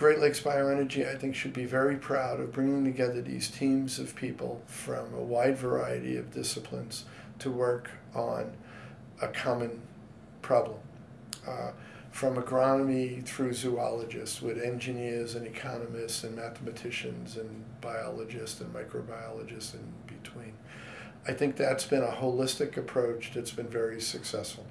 Great Lakes Bioenergy, I think, should be very proud of bringing together these teams of people from a wide variety of disciplines to work on a common problem. Uh, from agronomy through zoologists, with engineers and economists and mathematicians and biologists and microbiologists in between. I think that's been a holistic approach that's been very successful.